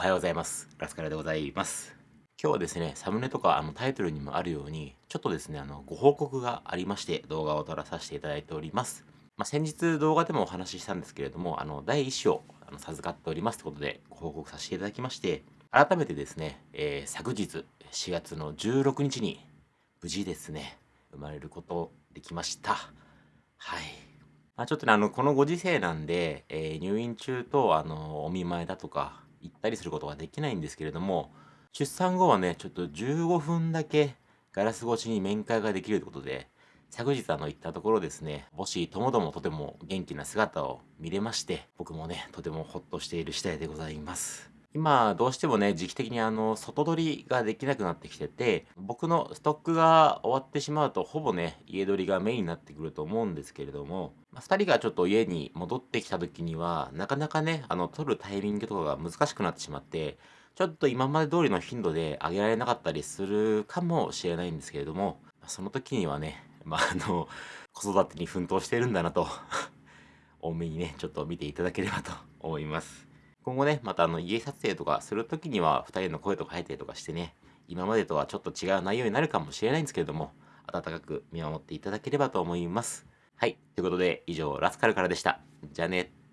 おはようございます。ラスカルでございます。今日はですね、サムネとかあのタイトルにもあるように、ちょっとですね、あのご報告がありまして動画を撮らさせていただいております。まあ、先日動画でもお話ししたんですけれども、あの第1子をあの授かっておりますということでご報告させていただきまして、改めてですね、えー、昨日4月の16日に無事ですね、生まれることできました。はい。まあ、ちょっとね、あの、このご時世なんで、えー、入院中と、あの、お見舞いだとか、行ったりすることができないんですけれども、出産後はね、ちょっと15分だけガラス越しに面会ができるということで、昨日あの行ったところですね、母子ともどもとても元気な姿を見れまして、僕もね、とてもほっとしている次第でございます。今、どうしてもね、時期的にあの、外取りができなくなってきてて、僕のストックが終わってしまうと、ほぼね、家取りがメインになってくると思うんですけれども、まあ、2人がちょっと家に戻ってきた時には、なかなかね、あの、取るタイミングとかが難しくなってしまって、ちょっと今まで通りの頻度であげられなかったりするかもしれないんですけれども、その時にはね、まあ、あの、子育てに奮闘してるんだなと 多めにね、ちょっと見ていただければと思います。今後ね、またあの家撮影とかする時には2人の声とか入ったりとかしてね、今までとはちょっと違う内容になるかもしれないんですけれども、温かく見守っていただければと思います。はい。ということで、以上、ラスカルからでした。じゃあね。